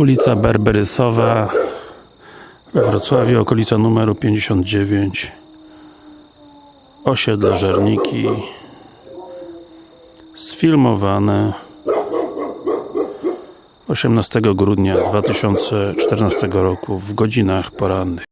Ulica Berberysowa we Wrocławiu, okolica numeru 59 Osiedle Żerniki. Sfilmowane 18 grudnia 2014 roku w godzinach porannych.